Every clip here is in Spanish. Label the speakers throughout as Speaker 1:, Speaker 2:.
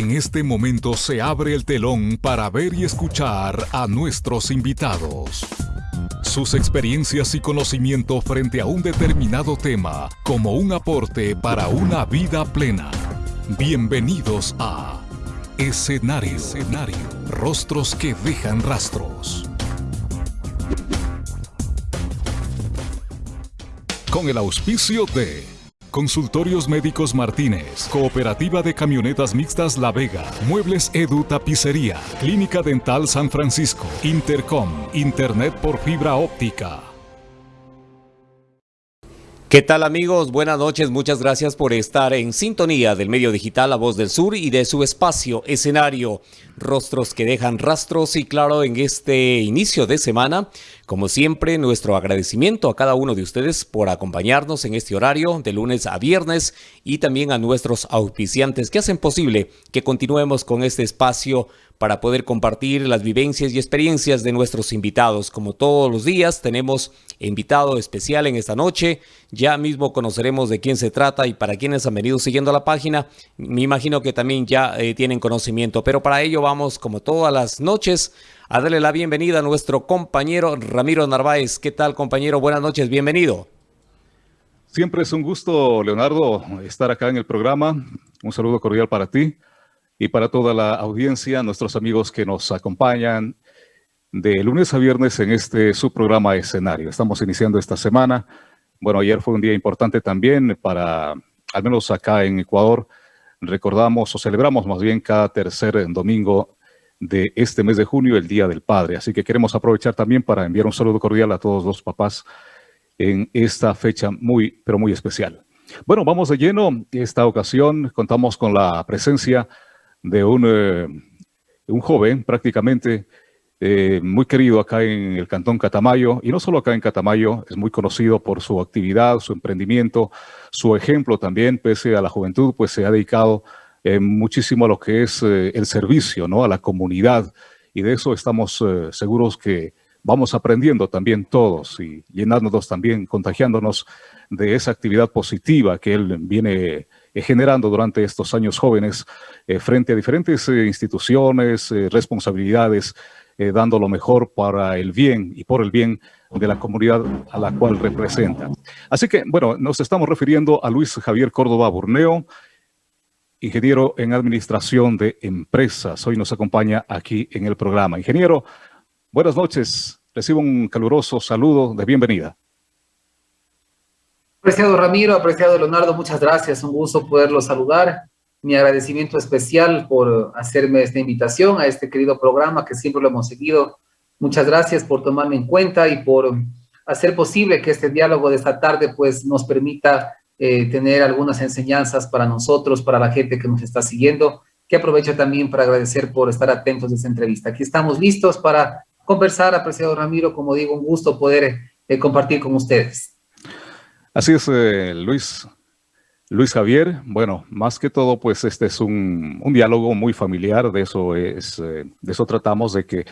Speaker 1: En este momento se abre el telón para ver y escuchar a nuestros invitados. Sus experiencias y conocimiento frente a un determinado tema como un aporte para una vida plena. Bienvenidos a Escenario. Escenario. Rostros que dejan rastros. Con el auspicio de Consultorios Médicos Martínez, Cooperativa de Camionetas Mixtas La Vega, Muebles Edu Tapicería, Clínica Dental San Francisco, Intercom, Internet por fibra óptica.
Speaker 2: ¿Qué tal amigos? Buenas noches, muchas gracias por estar en sintonía del medio digital La Voz del Sur y de su espacio escenario. Rostros que dejan rastros y claro, en este inicio de semana, como siempre, nuestro agradecimiento a cada uno de ustedes por acompañarnos en este horario de lunes a viernes y también a nuestros auspiciantes que hacen posible que continuemos con este espacio para poder compartir las vivencias y experiencias de nuestros invitados. Como todos los días, tenemos invitado especial en esta noche. Ya mismo conoceremos de quién se trata y para quienes han venido siguiendo la página, me imagino que también ya eh, tienen conocimiento. Pero para ello vamos, como todas las noches, a darle la bienvenida a nuestro compañero Ramiro Narváez. ¿Qué tal, compañero? Buenas noches, bienvenido.
Speaker 3: Siempre es un gusto, Leonardo, estar acá en el programa. Un saludo cordial para ti y para toda la audiencia, nuestros amigos que nos acompañan de lunes a viernes en este subprograma escenario. Estamos iniciando esta semana. Bueno, ayer fue un día importante también para, al menos acá en Ecuador, recordamos o celebramos más bien cada tercer domingo de este mes de junio, el Día del Padre. Así que queremos aprovechar también para enviar un saludo cordial a todos los papás en esta fecha muy, pero muy especial. Bueno, vamos de lleno. Esta ocasión contamos con la presencia de un, eh, un joven prácticamente eh, muy querido acá en el Cantón Catamayo, y no solo acá en Catamayo, es muy conocido por su actividad, su emprendimiento, su ejemplo también, pese a la juventud, pues se ha dedicado eh, muchísimo a lo que es el servicio, ¿no? A la comunidad, y de eso estamos seguros que vamos aprendiendo también todos y llenándonos también, contagiándonos de esa actividad positiva que él viene eh, generando durante estos años jóvenes eh, frente a diferentes eh, instituciones, responsabilidades, dando lo mejor para el bien y por el bien de la comunidad a la cual representa. Así que, bueno, nos estamos refiriendo a Luis Javier Córdoba Burneo, ingeniero en administración de empresas. Hoy nos acompaña aquí en el programa. Ingeniero, buenas noches. Recibo un caluroso saludo de bienvenida.
Speaker 4: Apreciado Ramiro, apreciado Leonardo, muchas gracias. Un gusto poderlo saludar. Mi agradecimiento especial por hacerme esta invitación a este querido programa que siempre lo hemos seguido. Muchas gracias por tomarme en cuenta y por hacer posible que este diálogo de esta tarde pues nos permita eh, tener algunas enseñanzas para nosotros, para la gente que nos está siguiendo, que aprovecho también para agradecer por estar atentos a esta entrevista. Aquí estamos listos para conversar, apreciado Ramiro, como digo, un gusto poder eh, compartir con ustedes.
Speaker 3: Así es, eh, Luis. Luis Javier, bueno, más que todo, pues este es un, diálogo muy familiar, de eso, es, eh, de eso tratamos, de que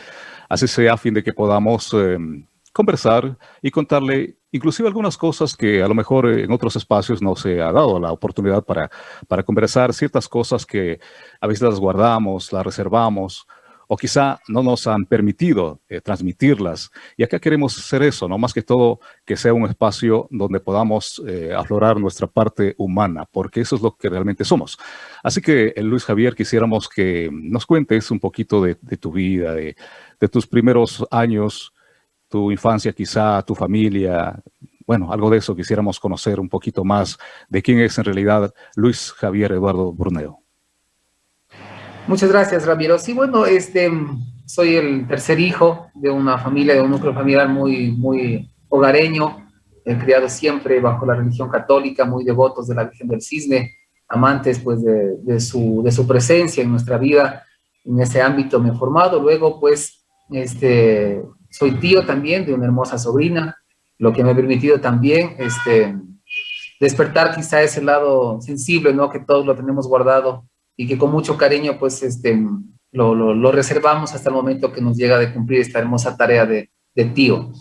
Speaker 3: así sea a fin de que podamos em, conversar y contarle inclusive algunas cosas que a lo mejor en otros espacios no se ha dado la oportunidad para, para conversar, ciertas cosas que a veces las guardamos, las reservamos, o quizá no nos han permitido eh, transmitirlas. Y acá queremos hacer eso, no más que todo que sea un espacio donde podamos eh, aflorar nuestra parte humana, porque eso es lo que realmente somos. Así que, eh, Luis Javier, quisiéramos que nos cuentes un poquito de, tu vida, de, tus primeros años, tu infancia quizá, tu familia, bueno, algo de eso quisiéramos conocer un poquito más de quién es en realidad Luis Javier Eduardo Bruneo.
Speaker 4: Muchas gracias, Ramiro. Sí, bueno, este, soy el tercer hijo de una familia, de un núcleo familiar muy, muy hogareño, he criado siempre bajo la religión católica, muy devotos de la Virgen del Cisne, amantes pues de, de, su, de su presencia en nuestra vida, en ese ámbito me he formado. Luego pues este, soy tío también de una hermosa sobrina, lo que me ha permitido también este, despertar quizá ese lado sensible, ¿no? Que todos lo tenemos guardado y que con mucho cariño pues este, lo, lo, reservamos hasta el momento que nos llega de cumplir esta hermosa tarea de, de tío.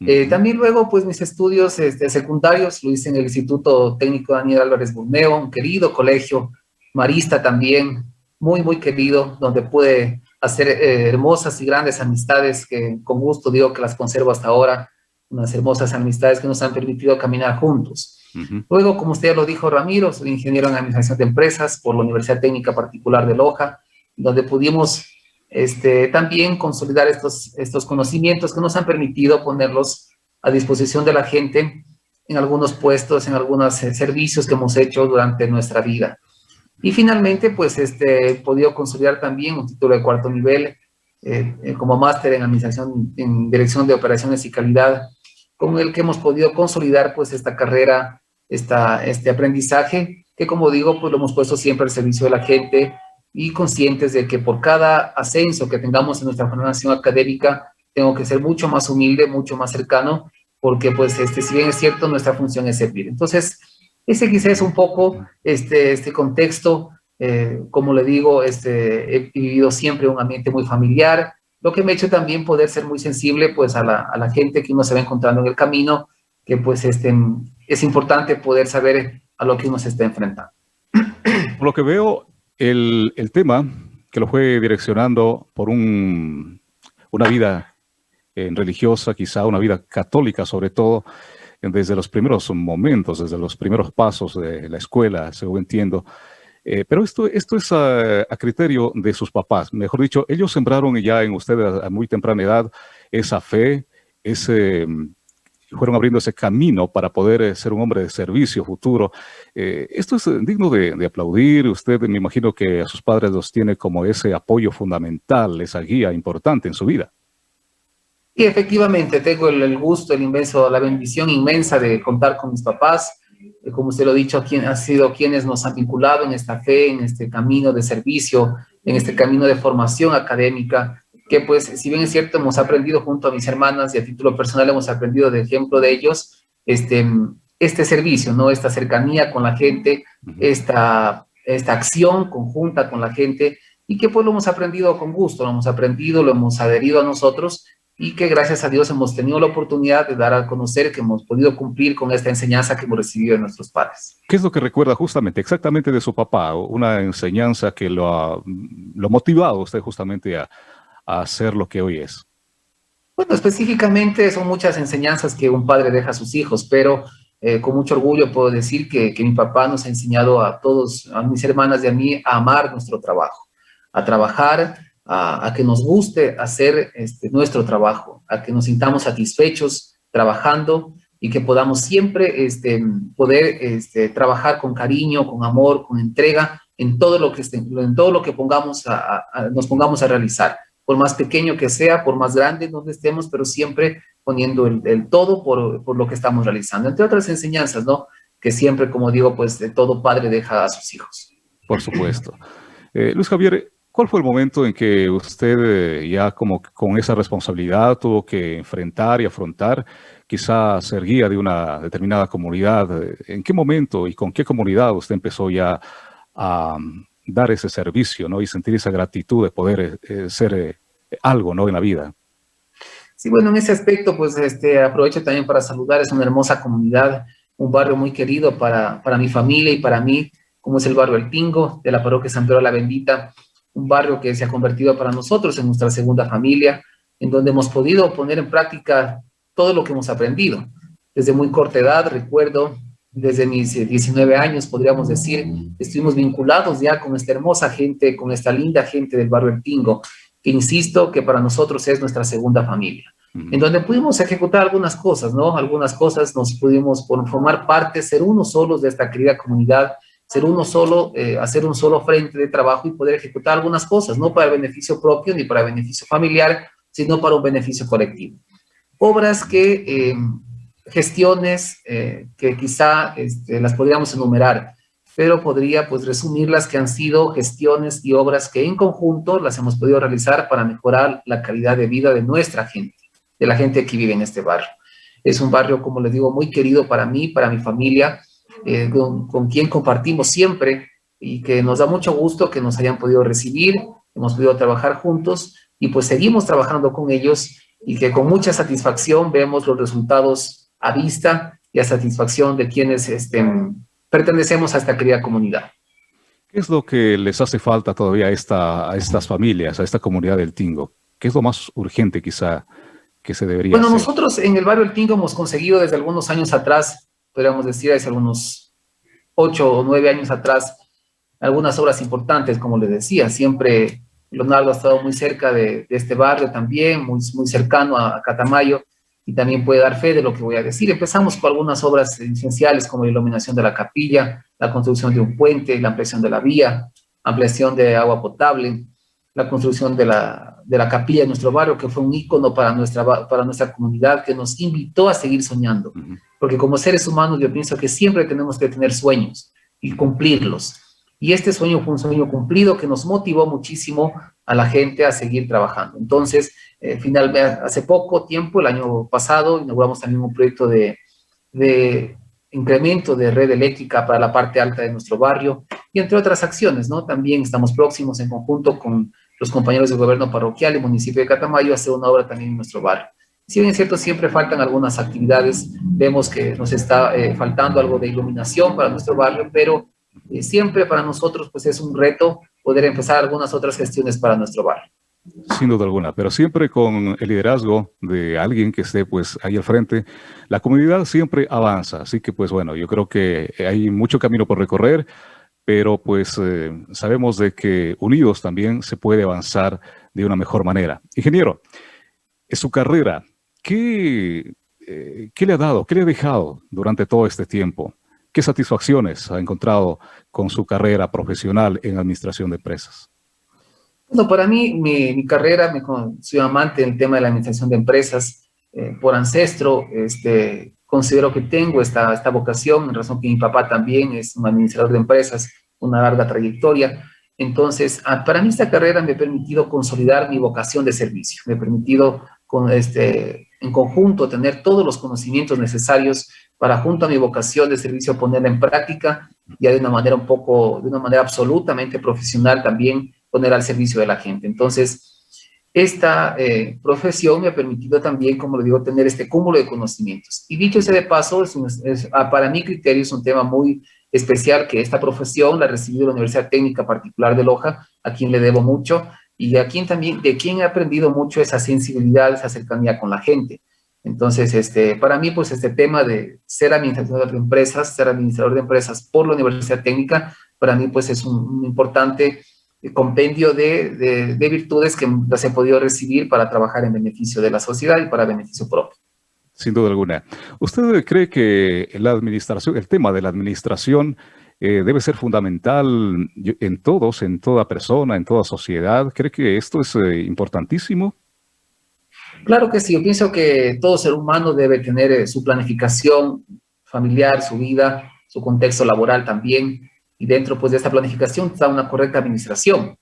Speaker 4: Eh, también luego pues mis estudios este, secundarios lo hice en el Instituto Técnico Daniel Álvarez Burneo, un querido colegio marista también, muy, muy querido, donde pude hacer eh, hermosas y grandes amistades que con gusto digo que las conservo hasta ahora, unas hermosas amistades que nos han permitido caminar juntos. Luego, como usted ya lo dijo, Ramiro, soy ingeniero en Administración de Empresas por la Universidad Técnica Particular de Loja, donde pudimos este, también consolidar estos, estos conocimientos que nos han permitido ponerlos a disposición de la gente en algunos puestos, en algunos eh, servicios que hemos hecho durante nuestra vida. Y finalmente, pues, este, he podido consolidar también un título de cuarto nivel eh, eh, como máster en Administración, en Dirección de Operaciones y Calidad, con el que hemos podido consolidar, pues, esta carrera, esta, este aprendizaje, que como digo, pues, lo hemos puesto siempre al servicio de la gente, y conscientes de que por cada ascenso que tengamos en nuestra formación académica, tengo que ser mucho más humilde, mucho más cercano, porque pues este, si bien es cierto, nuestra función es servir. Entonces, ese quizás es un poco este, este contexto, eh, como le digo, este, he vivido siempre un ambiente muy familiar, lo que me ha hecho también poder ser muy sensible pues a la, a la gente que uno se va encontrando en el camino, que pues este, es importante poder saber a lo que uno se está enfrentando.
Speaker 3: Por lo que veo, el, tema que lo fue direccionando por un, una vida eh, religiosa, quizá una vida católica sobre todo, desde los primeros momentos, desde los primeros pasos de la escuela, según entiendo. Eh, pero esto, esto es a, criterio de sus papás. Mejor dicho, ellos sembraron ya en ustedes a muy temprana edad esa fe, ese, fueron abriendo ese camino para poder eh, ser un hombre de servicio futuro. Eh, esto es eh, digno de, aplaudir. Usted me imagino que a sus padres los tiene como ese apoyo fundamental, esa guía importante en su vida.
Speaker 4: Y efectivamente, tengo el, gusto, el inmenso, la bendición inmensa de contar con mis papás. Como usted lo ha dicho, quien, ha sido quienes nos han vinculado en esta fe, en este camino de servicio, en este camino de formación académica, que pues si bien es cierto hemos aprendido junto a mis hermanas y a título personal hemos aprendido de ejemplo de ellos este, este servicio, ¿no? Esta cercanía con la gente, esta, esta acción conjunta con la gente y que pues lo hemos aprendido con gusto, lo hemos aprendido, lo hemos adherido a nosotros y que gracias a Dios hemos tenido la oportunidad de dar a conocer que hemos podido cumplir con esta enseñanza que hemos recibido de nuestros padres.
Speaker 3: ¿Qué es lo que recuerda justamente, exactamente de su papá? Una enseñanza que lo ha, lo motivado usted justamente a, a hacer lo que hoy es?
Speaker 4: Bueno, específicamente son muchas enseñanzas que un padre deja a sus hijos, pero eh, con mucho orgullo puedo decir que, mi papá nos ha enseñado a todos, a mis hermanas y a mí, a amar nuestro trabajo, a trabajar, a, que nos guste hacer este, nuestro trabajo, a que nos sintamos satisfechos trabajando y que podamos siempre este, poder este, trabajar con cariño, con amor, con entrega en todo lo que, en todo lo que pongamos nos pongamos a realizar por más pequeño que sea, por más grande donde estemos, pero siempre poniendo el, todo por, por, lo que estamos realizando. Entre otras enseñanzas, ¿no? Que siempre, como digo, pues de todo padre deja a sus hijos.
Speaker 3: Por supuesto. Eh, Luis Javier, ¿cuál fue el momento en que usted eh, ya como con esa responsabilidad tuvo que enfrentar y afrontar quizá ser guía de una determinada comunidad? ¿En qué momento y con qué comunidad usted empezó ya a, dar ese servicio, ¿no? Y sentir esa gratitud de poder eh, eh, ser eh, algo, ¿no? En la vida.
Speaker 4: Sí, bueno, en ese aspecto, pues, este, aprovecho también para saludar, es una hermosa comunidad, un barrio muy querido para, para mi familia y para mí, como es el barrio El Pingo, de la parroquia San Pedro la Bendita, un barrio que se ha convertido para nosotros en nuestra segunda familia, en donde hemos podido poner en práctica todo lo que hemos aprendido. Desde muy corta edad, recuerdo, desde mis 19 eh, años, podríamos decir, estuvimos vinculados ya con esta hermosa gente, con esta linda gente del barrio El Tingo, que insisto que para nosotros es nuestra segunda familia, en donde pudimos ejecutar algunas cosas, ¿no? Algunas cosas nos pudimos formar parte, ser uno solos de esta querida comunidad, ser uno solo, eh, hacer un solo frente de trabajo y poder ejecutar algunas cosas, no para el beneficio propio ni para el beneficio familiar, sino para un beneficio colectivo. Obras que eh, gestiones eh, que quizá este, las podríamos enumerar, pero podría pues resumirlas que han sido gestiones y obras que en conjunto las hemos podido realizar para mejorar la calidad de vida de nuestra gente, de la gente que vive en este barrio. Es un barrio, como les digo, muy querido para mí, para mi familia, eh, con, con quien compartimos siempre y que nos da mucho gusto que nos hayan podido recibir, hemos podido trabajar juntos y pues seguimos trabajando con ellos y que con mucha satisfacción vemos los resultados a vista y a satisfacción de quienes este, pertenecemos a esta querida comunidad.
Speaker 3: ¿Qué es lo que les hace falta todavía a, esta, a estas familias, a esta comunidad del Tingo? ¿Qué es lo más urgente quizá que se debería
Speaker 4: Bueno, nosotros en el barrio del Tingo hemos conseguido desde algunos años atrás, podríamos decir desde algunos ocho o nueve años atrás, algunas obras importantes, como les decía, siempre Leonardo ha estado muy cerca de, este barrio también, muy, muy cercano a, Catamayo, y también puede dar fe de lo que voy a decir. Empezamos con algunas obras esenciales como la iluminación de la capilla, la construcción de un puente, la ampliación de la vía, ampliación de agua potable, la construcción de la, de la capilla de nuestro barrio, que fue un ícono para nuestra, para nuestra comunidad, que nos invitó a seguir soñando. Porque como seres humanos yo pienso que siempre tenemos que tener sueños y cumplirlos. Y este sueño fue un sueño cumplido que nos motivó muchísimo a la gente a seguir trabajando. Entonces, eh, finalmente, hace poco tiempo, el año pasado, inauguramos también un proyecto de, de incremento de red eléctrica para la parte alta de nuestro barrio y entre otras acciones, ¿no? También estamos próximos en conjunto con los compañeros del gobierno parroquial y municipio de Catamayo a hacer una obra también en nuestro barrio. Si bien es cierto, siempre faltan algunas actividades, vemos que nos está eh, faltando algo de iluminación para nuestro barrio, pero eh, siempre para nosotros pues es un reto poder empezar algunas otras gestiones para nuestro barrio.
Speaker 3: Sin duda alguna, pero siempre con el liderazgo de alguien que esté pues ahí al frente, la comunidad siempre avanza, así que pues bueno, yo creo que hay mucho camino por recorrer, pero pues eh, sabemos de que unidos también se puede avanzar de una mejor manera. Ingeniero, en su carrera, ¿qué, eh, ¿qué le ha dado, qué le ha dejado durante todo este tiempo? ¿Qué satisfacciones ha encontrado con su carrera profesional en administración de empresas?
Speaker 4: Bueno, para mí, mi, carrera, me, soy amante del tema de la administración de empresas. Eh, por ancestro, este, considero que tengo esta, esta vocación, en razón que mi papá también es un administrador de empresas, una larga trayectoria. Entonces, ah, para mí esta carrera me ha permitido consolidar mi vocación de servicio, me ha permitido con este, en conjunto tener todos los conocimientos necesarios para junto a mi vocación de servicio ponerla en práctica, ya de una manera un poco, de una manera absolutamente profesional también poner al servicio de la gente. Entonces, esta eh, profesión me ha permitido también, como le digo, tener este cúmulo de conocimientos. Y dicho ese de paso, para mi criterio es un tema muy especial que esta profesión la recibí de la Universidad Técnica Particular de Loja, a quien le debo mucho, y a quien también, de quien he aprendido mucho esa sensibilidad, esa cercanía con la gente. Entonces, este, para mí, pues este tema de ser administrador de empresas, ser administrador de empresas por la Universidad Técnica, para mí pues es un importante compendio de, virtudes que las he podido recibir para trabajar en beneficio de la sociedad y para beneficio propio.
Speaker 3: Sin duda alguna. ¿Usted cree que la administración, el tema de la administración eh, debe ser fundamental en todos, en toda persona, en toda sociedad? ¿Cree que esto es eh, importantísimo?
Speaker 4: Claro que sí. Yo pienso que todo ser humano debe tener eh, su planificación familiar, su vida, su contexto laboral también, y dentro pues, de esta planificación está una correcta administración.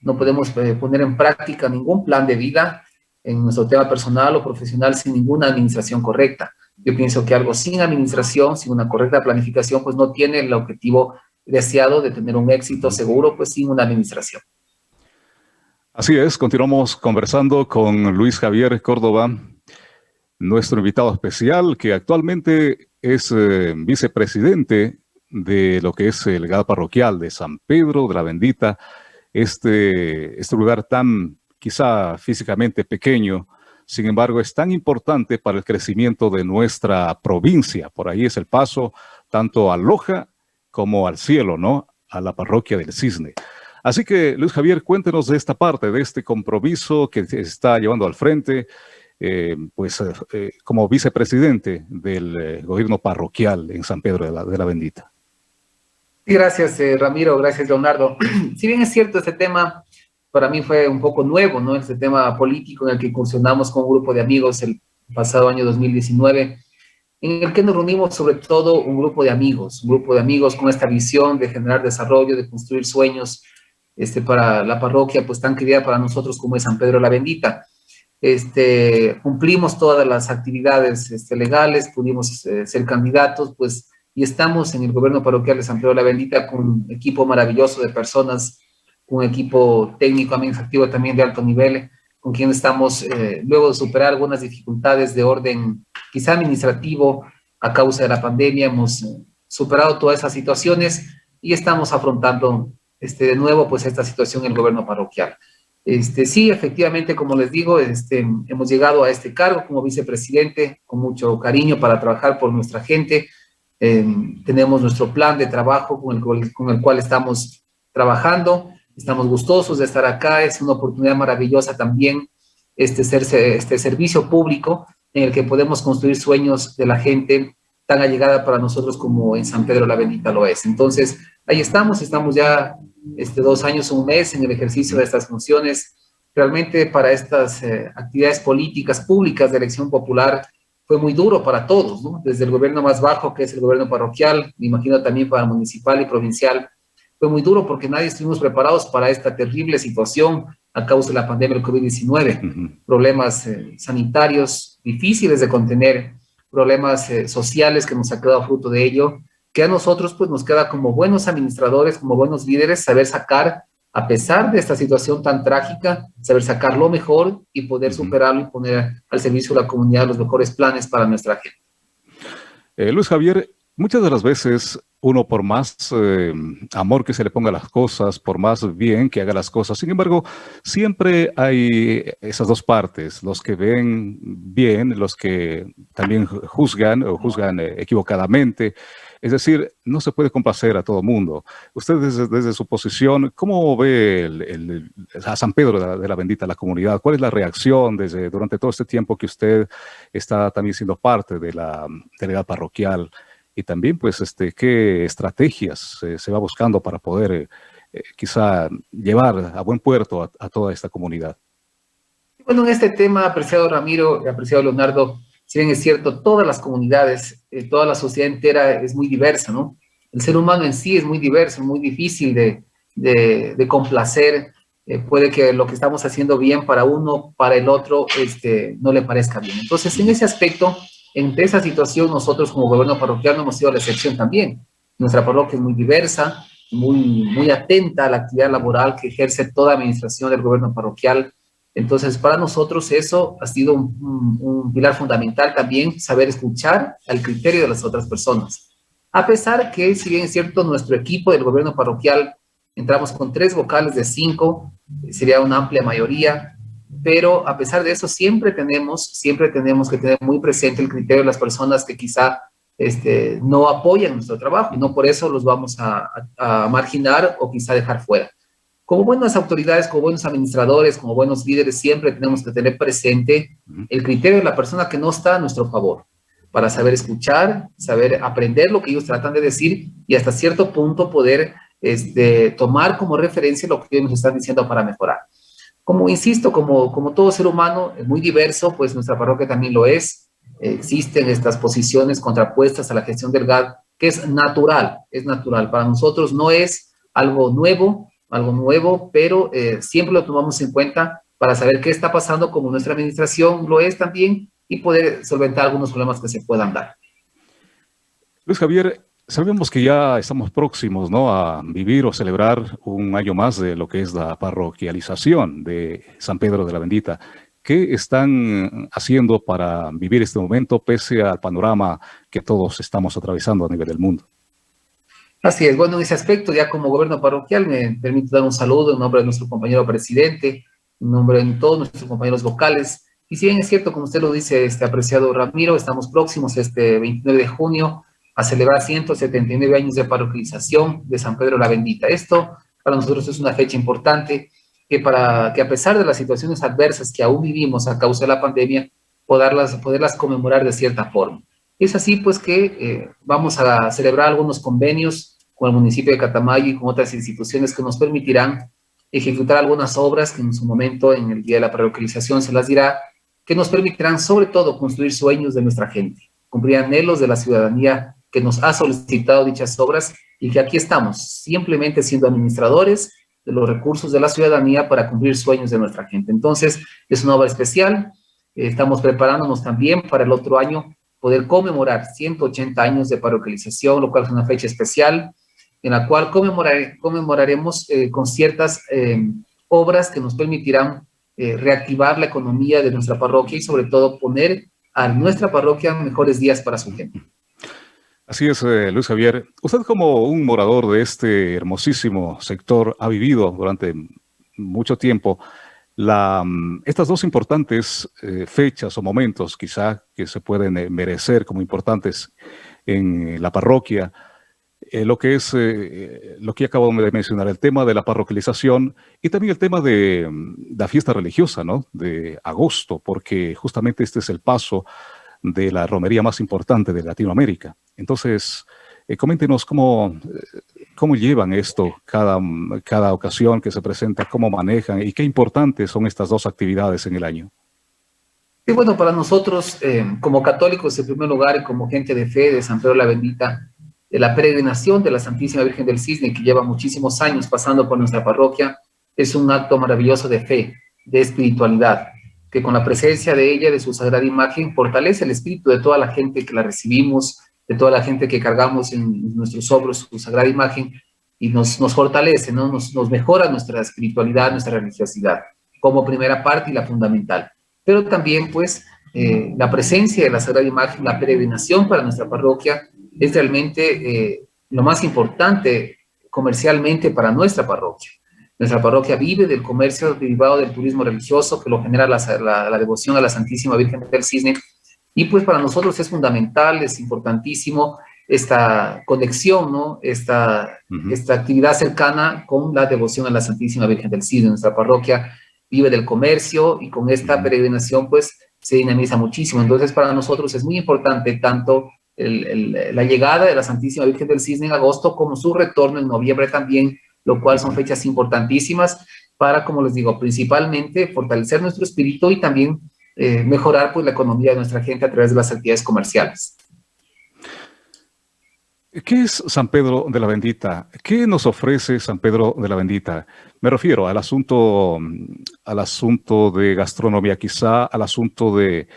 Speaker 4: No podemos poner en práctica ningún plan de vida en nuestro tema personal o profesional sin ninguna administración correcta. Yo pienso que algo sin administración, sin una correcta planificación, pues no tiene el objetivo deseado de tener un éxito seguro, pues sin una administración.
Speaker 3: Así es, continuamos conversando con Luis Javier Córdoba, nuestro invitado especial, que actualmente es eh, vicepresidente de lo que es el GAD parroquial de San Pedro de la Bendita, este, este lugar tan quizá físicamente pequeño, sin embargo es tan importante para el crecimiento de nuestra provincia. Por ahí es el paso tanto a Loja como al cielo, ¿no? A la parroquia del Cisne. Así que, Luis Javier, cuéntenos de esta parte, de este compromiso que se está llevando al frente, eh, pues eh, como vicepresidente del eh, gobierno parroquial en San Pedro de la Bendita.
Speaker 4: Gracias, Ramiro. Gracias, Leonardo. si bien es cierto, este tema para mí fue un poco nuevo, ¿no? Este tema político en el que incursionamos con un grupo de amigos el pasado año 2019, en el que nos reunimos sobre todo un grupo de amigos, un grupo de amigos con esta visión de generar desarrollo, de construir sueños este, para la parroquia, pues tan querida para nosotros como es San Pedro la Bendita. Este, cumplimos todas las actividades este, legales, pudimos eh, ser candidatos, pues y estamos en el gobierno parroquial de San Pedro la Bendita con un equipo maravilloso de personas, un equipo técnico administrativo también de alto nivel, con quien estamos, eh, luego de superar algunas dificultades de orden quizá administrativo a causa de la pandemia, hemos eh, superado todas esas situaciones y estamos afrontando este, de nuevo pues esta situación en el gobierno parroquial. Este, sí, efectivamente, como les digo, este, hemos llegado a este cargo como vicepresidente con mucho cariño para trabajar por nuestra gente. Em, tenemos nuestro plan de trabajo con el, con el cual estamos trabajando. Estamos gustosos de estar acá. Es una oportunidad maravillosa también este, este servicio público en el que podemos construir sueños de la gente tan allegada para nosotros como en San Pedro la Bendita lo es. Entonces, ahí estamos, estamos ya este, dos años, un mes en el ejercicio de estas funciones. Realmente para estas eh, actividades políticas públicas de elección popular fue muy duro para todos, ¿no? Desde el gobierno más bajo, que es el gobierno parroquial, me imagino también para municipal y provincial, fue muy duro porque nadie estuvimos preparados para esta terrible situación a causa de la pandemia del COVID-19. Problemas eh, sanitarios difíciles de contener, problemas eh, sociales que nos ha quedado fruto de ello, que a nosotros pues nos queda como buenos administradores, como buenos líderes, saber sacar, a pesar de esta situación tan trágica, saber sacar lo mejor y poder superarlo y poner al servicio de la comunidad los mejores planes para nuestra gente.
Speaker 3: Eh, Luis Javier, muchas de las veces uno por más eh, amor que se le ponga a las cosas, por más bien que haga las cosas, sin embargo, siempre hay esas dos partes, los que ven bien, los que también juzgan o juzgan eh, equivocadamente, es decir, no se puede complacer a todo mundo. Usted desde, su posición, ¿cómo ve a San Pedro de la, Bendita, la comunidad? ¿Cuál es la reacción desde, durante todo este tiempo que usted está también siendo parte de la delegada parroquial? Y también, pues, este, ¿qué estrategias se va buscando para poder eh, eh, quizá llevar a buen puerto a, toda esta comunidad?
Speaker 4: Bueno, en este tema, apreciado Ramiro, apreciado Leonardo, si bien es cierto, todas las comunidades, eh, toda la sociedad entera es muy diversa, ¿no? El ser humano en sí es muy diverso, muy difícil de, de, complacer. Eh, puede que lo que estamos haciendo bien para uno, para el otro, este, no le parezca bien. Entonces, en ese aspecto, en esa situación, nosotros como gobierno parroquial no hemos sido la excepción también. Nuestra parroquia es muy diversa, muy, muy atenta a la actividad laboral que ejerce toda administración del gobierno parroquial, entonces, para nosotros eso ha sido un, pilar fundamental también, saber escuchar al criterio de las otras personas. A pesar que, si bien es cierto, nuestro equipo del gobierno parroquial, entramos con tres vocales de cinco, sería una amplia mayoría, pero a pesar de eso siempre tenemos, siempre tenemos que tener muy presente el criterio de las personas que quizá este, no apoyan nuestro trabajo y no por eso los vamos a marginar o quizá dejar fuera. Como buenas autoridades, como buenos administradores, como buenos líderes, siempre tenemos que tener presente el criterio de la persona que no está a nuestro favor, para saber escuchar, saber aprender lo que ellos tratan de decir y hasta cierto punto poder este, tomar como referencia lo que ellos nos están diciendo para mejorar. Como insisto, como, como todo ser humano es muy diverso, pues nuestra parroquia también lo es. Existen estas posiciones contrapuestas a la gestión del GAD, que es natural, es natural. Para nosotros no es algo nuevo, algo nuevo, pero eh, siempre lo tomamos en cuenta para saber qué está pasando, como nuestra administración lo es también, y poder solventar algunos problemas que se puedan dar.
Speaker 3: Luis Javier, sabemos que ya estamos próximos ¿no? a vivir o celebrar un año más de lo que es la parroquialización de San Pedro de la Bendita. ¿Qué están haciendo para vivir este momento pese al panorama que todos estamos atravesando a nivel del mundo?
Speaker 4: Así es, bueno, en ese aspecto, ya como gobierno parroquial, me permito dar un saludo en nombre de nuestro compañero presidente, en nombre de todos nuestros compañeros vocales. Y si bien es cierto, como usted lo dice, este apreciado Ramiro, estamos próximos este 29 de junio a celebrar 179 años de parroquialización de San Pedro la Bendita. Esto para nosotros es una fecha importante que, para, que a pesar de las situaciones adversas que aún vivimos a causa de la pandemia, poderlas, poderlas conmemorar de cierta forma. Es así pues que eh, vamos a celebrar algunos convenios con el municipio de Catamayo y con otras instituciones que nos permitirán ejecutar algunas obras que en su momento, en el día de la parroquialización, se las dirá, que nos permitirán sobre todo construir sueños de nuestra gente, cumplir anhelos de la ciudadanía que nos ha solicitado dichas obras y que aquí estamos, simplemente siendo administradores de los recursos de la ciudadanía para cumplir sueños de nuestra gente. Entonces, es una obra especial, estamos preparándonos también para el otro año poder conmemorar 180 años de parroquialización, lo cual es una fecha especial, en la cual conmemoraremos eh, con ciertas eh, obras que nos permitirán eh, reactivar la economía de nuestra parroquia y sobre todo poner a nuestra parroquia mejores días para su gente.
Speaker 3: Así es, eh, Luis Javier. Usted como un morador de este hermosísimo sector ha vivido durante mucho tiempo mm, estas dos importantes eh, fechas o momentos quizá que se pueden eh, merecer como importantes en la parroquia, lo que es lo que acabo de mencionar, el tema de la parroquialización y también el tema de mm, la fiesta religiosa, ¿no? De agosto, porque justamente este es el paso de la romería más importante de Latinoamérica. Entonces, eh, coméntenos cómo, eh, cómo llevan esto cada, cada ocasión que se presenta, cómo manejan y qué importantes son estas dos actividades en el año.
Speaker 4: Sí, bueno, para nosotros, eh, como católicos en primer lugar y como gente de fe de San Pedro la Bendita, de la peregrinación de la Santísima Virgen del Cisne, que lleva muchísimos años pasando por nuestra parroquia, es un acto maravilloso de fe, de espiritualidad que con la presencia de ella, de su sagrada imagen, fortalece el espíritu de toda la gente que la recibimos, de toda la gente que cargamos en nuestros hombros su sagrada imagen, y nos, nos fortalece, ¿no? nos, nos mejora nuestra espiritualidad, nuestra religiosidad, como primera parte y la fundamental. Pero también, pues, eh, la presencia de la sagrada imagen, la peregrinación para nuestra parroquia, es realmente eh, lo más importante comercialmente para nuestra parroquia. Nuestra parroquia vive del comercio derivado del turismo religioso que lo genera la, devoción a la Santísima Virgen del Cisne. Y pues para nosotros es fundamental, es importantísimo esta conexión, ¿no? esta, esta actividad cercana con la devoción a la Santísima Virgen del Cisne. Nuestra parroquia vive del comercio y con esta peregrinación pues se dinamiza muchísimo. Entonces para nosotros es muy importante tanto la llegada de la Santísima Virgen del Cisne en agosto como su retorno en noviembre también lo cual son fechas importantísimas para, como les digo, principalmente fortalecer nuestro espíritu y también eh, mejorar pues, la economía de nuestra gente a través de las actividades comerciales.
Speaker 3: ¿Qué es San Pedro de la Bendita? ¿Qué nos ofrece San Pedro de la Bendita? Me refiero al asunto, al asunto de gastronomía, quizá al asunto de,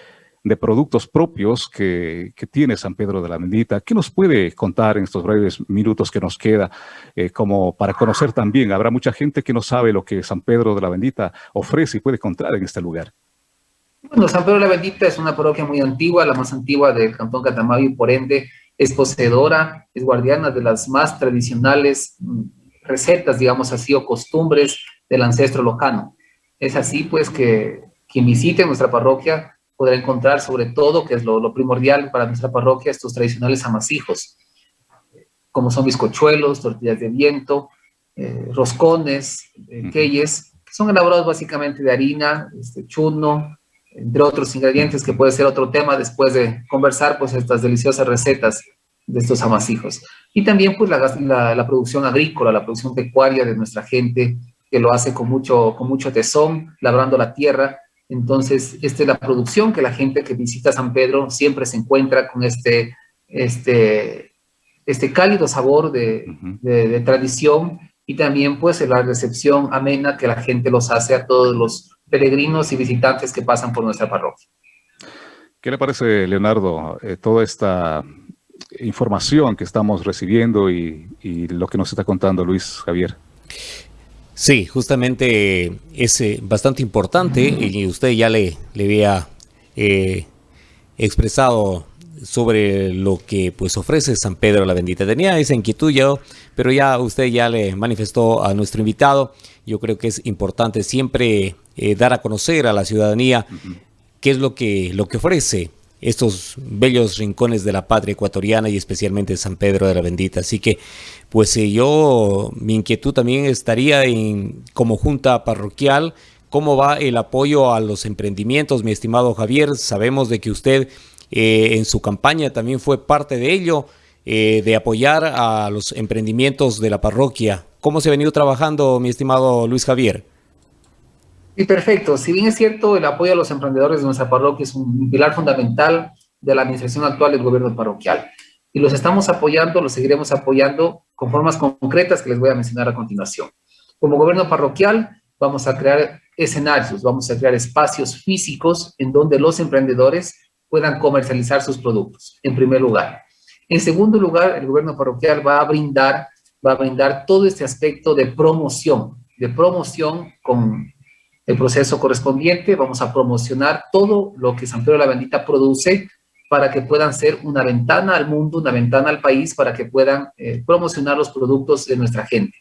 Speaker 3: de productos propios que, tiene San Pedro de la Bendita. ¿Qué nos puede contar en estos breves minutos que nos queda eh, como para conocer también? Habrá mucha gente que no sabe lo que San Pedro de la Bendita ofrece y puede encontrar en este lugar.
Speaker 4: Bueno, San Pedro de la Bendita es una parroquia muy antigua, la más antigua del Cantón Catamayo y por ende es poseedora, es guardiana de las más tradicionales mm, recetas, digamos así, o costumbres del ancestro locano. Es así pues que quien visite nuestra parroquia podrá encontrar sobre todo, que es lo, primordial para nuestra parroquia, estos tradicionales amasijos, como son bizcochuelos, tortillas de viento, eh, roscones, eh, queyes, que son elaborados básicamente de harina, este, chuno, entre otros ingredientes, que puede ser otro tema después de conversar, pues estas deliciosas recetas de estos amasijos. Y también pues la, la, producción agrícola, la producción pecuaria de nuestra gente, que lo hace con mucho, con mucho tesón, labrando la tierra, entonces, esta es la producción que la gente que visita San Pedro siempre se encuentra con este, este, este cálido sabor de, de, tradición y también pues la recepción amena que la gente los hace a todos los peregrinos y visitantes que pasan por nuestra parroquia.
Speaker 3: ¿Qué le parece, Leonardo, eh, toda esta información que estamos recibiendo y, y lo que nos está contando Luis Javier?
Speaker 2: Sí, justamente es eh, bastante importante y usted ya le, le había eh, expresado sobre lo que pues ofrece San Pedro la Bendita. Tenía esa inquietud yo, pero ya usted ya le manifestó a nuestro invitado. Yo creo que es importante siempre eh, dar a conocer a la ciudadanía qué es lo que, lo que ofrece estos bellos rincones de la patria ecuatoriana y especialmente San Pedro de la Bendita. Así que, pues eh, yo, mi inquietud también estaría en, como junta parroquial, cómo va el apoyo a los emprendimientos, mi estimado Javier. Sabemos de que usted eh, en su campaña también fue parte de ello, eh, de apoyar a los emprendimientos de la parroquia. ¿Cómo se ha venido trabajando, mi estimado Luis Javier?
Speaker 4: Y perfecto. Si bien es cierto, el apoyo a los emprendedores de nuestra parroquia es un pilar fundamental de la administración actual del gobierno parroquial. Y los estamos apoyando, los seguiremos apoyando con formas concretas que les voy a mencionar a continuación. Como gobierno parroquial, vamos a crear escenarios, vamos a crear espacios físicos en donde los emprendedores puedan comercializar sus productos, en primer lugar. En segundo lugar, el gobierno parroquial va a brindar, va a brindar todo este aspecto de promoción, de promoción con el proceso correspondiente, vamos a promocionar todo lo que San Pedro de la Bendita produce para que puedan ser una ventana al mundo, una ventana al país, para que puedan eh, promocionar los productos de nuestra gente.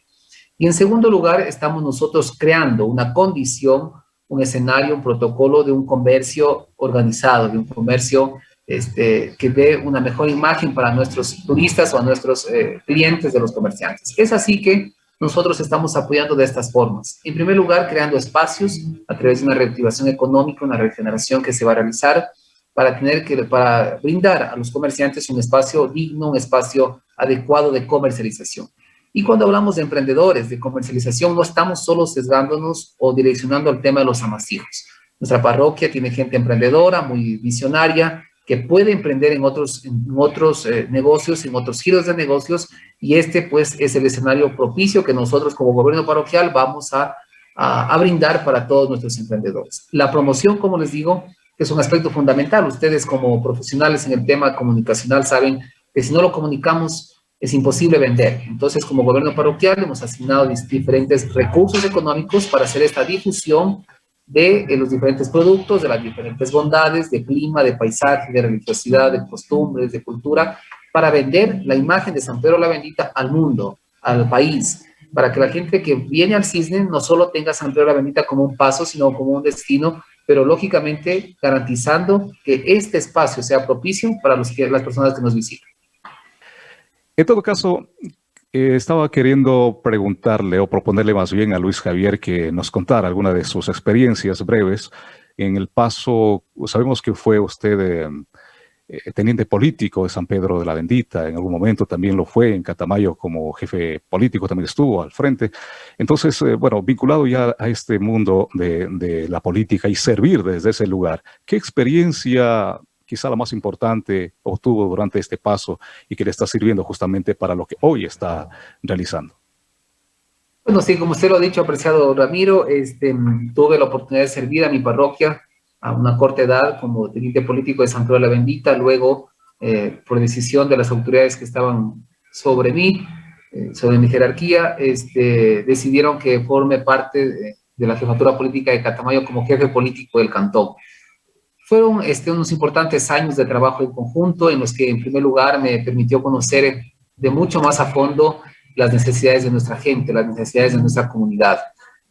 Speaker 4: Y en segundo lugar, estamos nosotros creando una condición, un escenario, un protocolo de un comercio organizado, de un comercio este, que dé una mejor imagen para nuestros turistas o a nuestros eh, clientes de los comerciantes. Es así que nosotros estamos apoyando de estas formas. En primer lugar, creando espacios a través de una reactivación económica, una regeneración que se va a realizar para, tener que, para brindar a los comerciantes un espacio digno, un espacio adecuado de comercialización. Y cuando hablamos de emprendedores, de comercialización, no estamos solo sesgándonos o direccionando al tema de los amasijos. Nuestra parroquia tiene gente emprendedora, muy visionaria, que puede emprender en otros, en otros eh, negocios, en otros giros de negocios, y este pues es el escenario propicio que nosotros como gobierno parroquial vamos a, a, a brindar para todos nuestros emprendedores. La promoción, como les digo, es un aspecto fundamental. Ustedes como profesionales en el tema comunicacional saben que si no lo comunicamos es imposible vender. Entonces, como gobierno parroquial hemos asignado diferentes recursos económicos para hacer esta difusión de, los diferentes productos, de las diferentes bondades, de clima, de paisaje, de religiosidad, de costumbres, de cultura, para vender la imagen de San Pedro la Bendita al mundo, al país, para que la gente que viene al Cisne no solo tenga San Pedro la Bendita como un paso, sino como un destino pero lógicamente garantizando que este espacio sea propicio para los las personas que nos visitan.
Speaker 3: En todo caso, eh, estaba queriendo preguntarle o proponerle más bien a Luis Javier que nos contara alguna de sus experiencias breves en el paso, sabemos que fue usted... Eh, eh, teniente político de San Pedro de la Bendita, en algún momento también lo fue, en Catamayo como jefe político también estuvo al frente. Entonces, bueno, vinculado ya a este mundo de, la política y servir desde ese lugar, ¿qué experiencia quizá la más importante obtuvo durante este paso y que le está sirviendo justamente para lo que hoy está realizando?
Speaker 4: Bueno, sí, como usted lo ha dicho, apreciado Ramiro, este, tuve la oportunidad de servir a mi parroquia a una corta edad como teniente político de San Pedro de la Bendita, luego eh, por decisión de las autoridades que estaban sobre mí, eh, sobre mi jerarquía, este, decidieron que forme parte de, de, la jefatura política de Catamayo como jefe político del cantón. Fueron este, unos importantes años de trabajo en conjunto en los que en primer lugar me permitió conocer de mucho más a fondo las necesidades de nuestra gente, las necesidades de nuestra comunidad.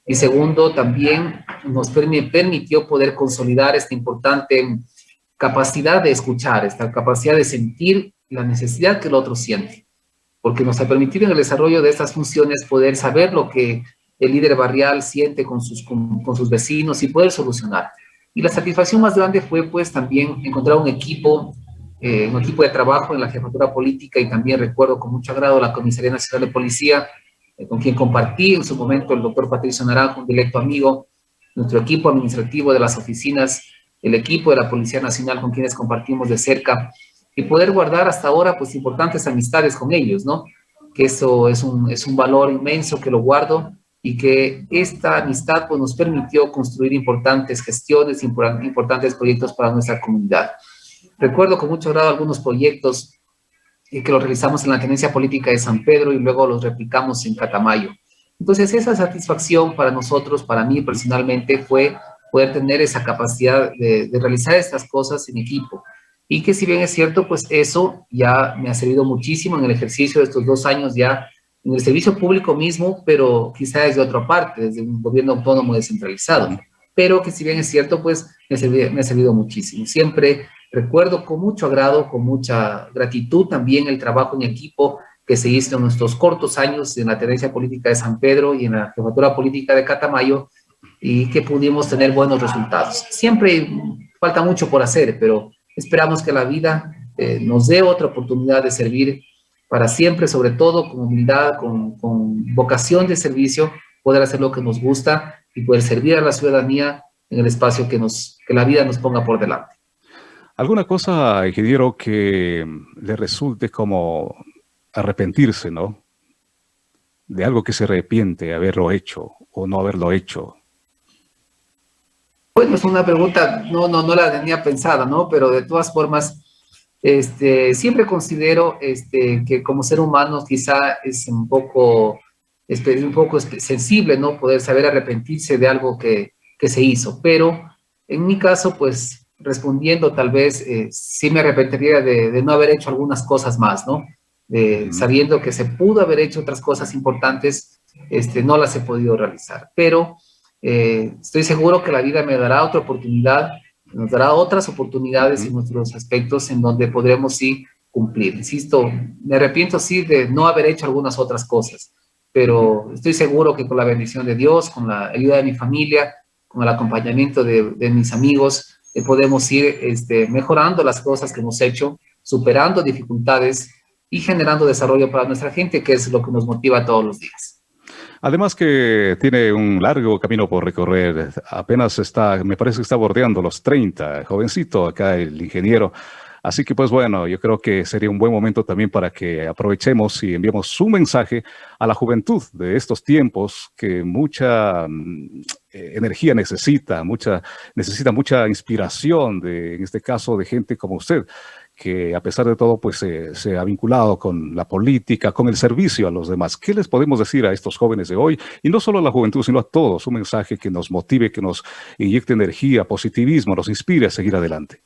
Speaker 4: Y segundo, también nos permitió poder consolidar esta importante capacidad de escuchar, esta capacidad de sentir la necesidad que el otro siente. Porque nos ha permitido en el desarrollo de estas funciones poder saber lo que el líder barrial siente con sus, con, con sus vecinos y poder solucionar. Y la satisfacción más grande fue pues también encontrar un equipo, eh, un equipo de trabajo en la jefatura política. Y también recuerdo con mucho agrado la Comisaría Nacional de Policía, eh, con quien compartí en su momento el doctor Patricio Naranjo, un directo amigo, nuestro equipo administrativo de las oficinas, el equipo de la Policía Nacional con quienes compartimos de cerca. Y poder guardar hasta ahora pues importantes amistades con ellos, ¿no? Que eso es un, es un valor inmenso que lo guardo y que esta amistad pues nos permitió construir importantes gestiones, importantes proyectos para nuestra comunidad. Recuerdo con mucho agrado algunos proyectos y que lo realizamos en la Tenencia Política de San Pedro y luego los replicamos en Catamayo. Entonces, esa satisfacción para nosotros, para mí personalmente, fue poder tener esa capacidad de, de, realizar estas cosas en equipo. Y que si bien es cierto, pues eso ya me ha servido muchísimo en el ejercicio de estos dos años ya en el servicio público mismo, pero quizá desde otra parte, desde un gobierno autónomo descentralizado. Pero que si bien es cierto, pues me me ha servido muchísimo. Siempre Recuerdo con mucho agrado, con mucha gratitud también el trabajo en equipo que se hizo en nuestros cortos años en la tenencia política de San Pedro y en la jefatura política de Catamayo y que pudimos tener buenos resultados. Siempre falta mucho por hacer, pero esperamos que la vida eh, nos dé otra oportunidad de servir para siempre, sobre todo con humildad, con, con vocación de servicio, poder hacer lo que nos gusta y poder servir a la ciudadanía en el espacio que, nos, que la vida nos ponga por delante.
Speaker 3: ¿Alguna cosa, ingeniero, que le resulte como arrepentirse, ¿no? De algo que se arrepiente haberlo hecho o no haberlo hecho.
Speaker 4: Bueno, es una pregunta, no, no, no la tenía pensada, ¿no? Pero de todas formas, este, siempre considero este, que como ser humano quizá es un poco, es un poco sensible, ¿no? Poder saber arrepentirse de algo que, que se hizo. Pero en mi caso, pues respondiendo tal vez, eh, sí me arrepentiría de, no haber hecho algunas cosas más, ¿no? Sabiendo que se pudo haber hecho otras cosas importantes, este, no las he podido realizar. Pero eh, estoy seguro que la vida me dará otra oportunidad, nos dará otras oportunidades en nuestros aspectos en donde podremos sí cumplir. Insisto, me arrepiento sí de no haber hecho algunas otras cosas, pero estoy seguro que con la bendición de Dios, con la ayuda de mi familia, con el acompañamiento de, mis amigos, eh, podemos ir este, mejorando las cosas que hemos hecho, superando dificultades y generando desarrollo para nuestra gente, que es lo que nos motiva todos los días.
Speaker 3: Además que tiene un largo camino por recorrer, apenas está, me parece que está bordeando los 30, jovencito acá el ingeniero. Así que pues bueno, yo creo que sería un buen momento también para que aprovechemos y enviemos su mensaje a la juventud de estos tiempos que mucha mm, energía necesita, mucha, necesita mucha inspiración, de, en este caso de gente como usted, que a pesar de todo pues se ha vinculado con la política, con el servicio a los demás. ¿Qué les podemos decir a estos jóvenes de hoy? Y no solo a la juventud, sino a todos, un mensaje que nos motive, que nos inyecte energía, positivismo, nos inspire a seguir adelante.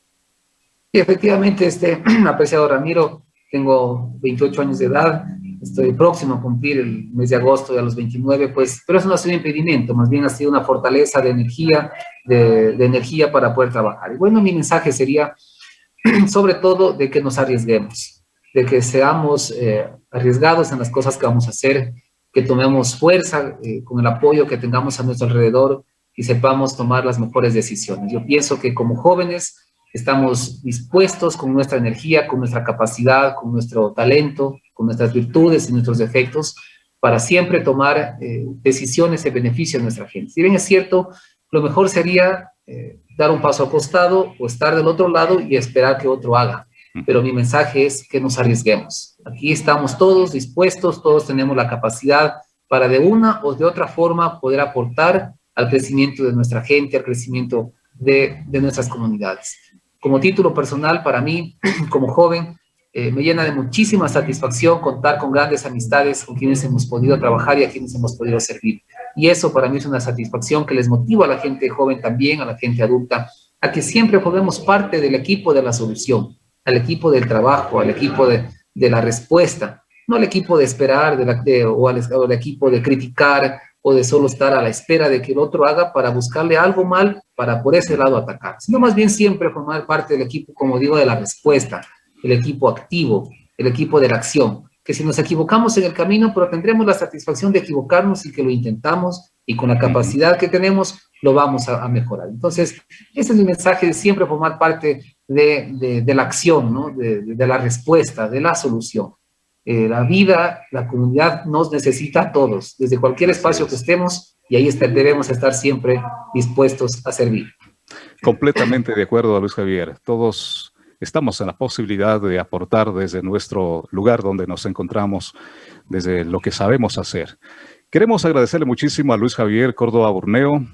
Speaker 4: Y efectivamente, este, apreciado Ramiro, tengo 28 años de edad, estoy próximo a cumplir el mes de agosto de los 29, pues, pero eso no ha sido un impedimento, más bien ha sido una fortaleza de energía, de, de energía para poder trabajar. Y bueno, mi mensaje sería sobre todo de que nos arriesguemos, de que seamos eh, arriesgados en las cosas que vamos a hacer, que tomemos fuerza eh, con el apoyo que tengamos a nuestro alrededor y sepamos tomar las mejores decisiones. Yo pienso que como jóvenes estamos dispuestos con nuestra energía, con nuestra capacidad, con nuestro talento, con nuestras virtudes y nuestros defectos, para siempre tomar eh, decisiones en beneficio de nuestra gente. Si bien es cierto, lo mejor sería dar un paso acostado o estar del otro lado y esperar que otro haga. Pero mi mensaje es que nos arriesguemos. Aquí estamos todos dispuestos, todos tenemos la capacidad para de una o de otra forma poder aportar al crecimiento de nuestra gente, al crecimiento de, de nuestras comunidades. Como título personal, para mí, como joven, eh, me llena de muchísima satisfacción contar con grandes amistades con quienes hemos podido trabajar y a quienes hemos podido servir. Y eso para mí es una satisfacción que les motiva a la gente joven también, a la gente adulta, a que siempre formemos parte del equipo de la solución, al equipo del trabajo, al equipo de, la respuesta, no al equipo de esperar de la, o, al, o al equipo de criticar o de solo estar a la espera de que el otro haga para buscarle algo mal para por ese lado atacar, sino más bien siempre formar parte del equipo, como digo, de la respuesta, el equipo activo, el equipo de la acción, que si nos equivocamos en el camino, pero tendremos la satisfacción de equivocarnos y que lo intentamos y con la capacidad que tenemos lo vamos a, mejorar. Entonces, ese es mi mensaje de siempre formar parte de, de, la acción, ¿no? de, de, la respuesta, de la solución. Eh, la vida, la comunidad nos necesita a todos, desde cualquier espacio que estemos, y ahí debemos estar siempre dispuestos a servir.
Speaker 3: Completamente de acuerdo, Luis Javier. Todos estamos en la posibilidad de aportar desde nuestro lugar donde nos encontramos, desde lo que sabemos hacer. Queremos agradecerle muchísimo a Luis Javier Córdoba Burneo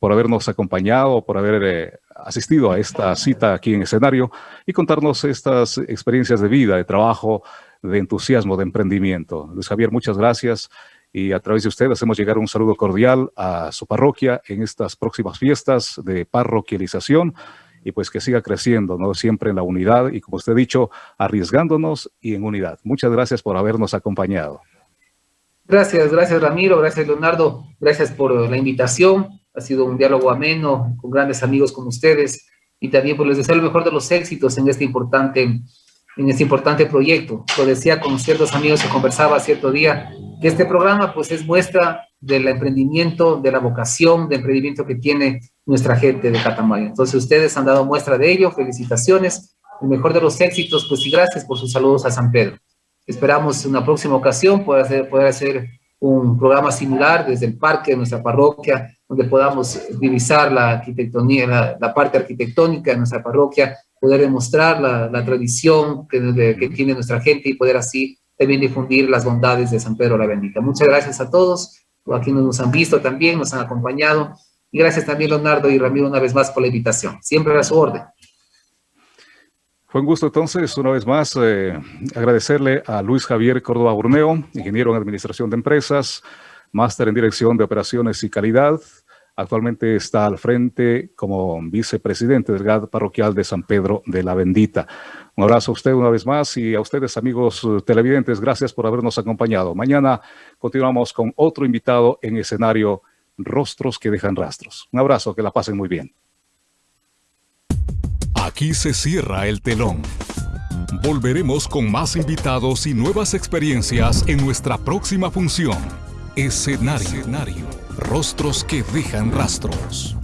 Speaker 3: por habernos acompañado, por haber eh, asistido a esta cita aquí en escenario y contarnos estas experiencias de vida, de trabajo, de entusiasmo, de emprendimiento. Luis Javier, muchas gracias y a través de usted hacemos llegar un saludo cordial a su parroquia en estas próximas fiestas de parroquialización y pues que siga creciendo, ¿no? Siempre en la unidad y como usted ha dicho, arriesgándonos y en unidad. Muchas gracias por habernos acompañado.
Speaker 4: Gracias, gracias Ramiro, gracias Leonardo, gracias por la invitación. Ha sido un diálogo ameno con grandes amigos como ustedes y también pues les deseo el mejor de los éxitos en este importante, en este importante proyecto. Lo decía con ciertos amigos que conversaba cierto día, que este programa pues es muestra del emprendimiento, de la vocación de emprendimiento que tiene nuestra gente de Catamayo. Entonces ustedes han dado muestra de ello, felicitaciones, el mejor de los éxitos, pues y gracias por sus saludos a San Pedro. Esperamos una próxima ocasión poder hacer, poder hacer un programa similar desde el parque de nuestra parroquia, donde podamos divisar la arquitectonía, la, parte arquitectónica de nuestra parroquia, poder demostrar la, tradición que tiene nuestra gente y poder así también difundir las bondades de San Pedro la Bendita. Muchas gracias a todos, aquí nos han visto también, nos han acompañado, y gracias también Leonardo y Ramiro una vez más por la invitación. Siempre a su orden.
Speaker 3: Fue un gusto entonces, una vez más, eh, agradecerle a Luis Javier Córdoba Burneo, ingeniero en Administración de Empresas, máster en Dirección de Operaciones y Calidad, Actualmente está al frente como vicepresidente del GAD parroquial de San Pedro de la Bendita. Un abrazo a usted una vez más y a ustedes amigos televidentes, gracias por habernos acompañado. Mañana continuamos con otro invitado en escenario Rostros que dejan rastros. Un abrazo, que la pasen muy bien.
Speaker 1: Aquí se cierra el telón. Volveremos con más invitados y nuevas experiencias en nuestra próxima función. Escenario. Escenario. Rostros que dejan rastros.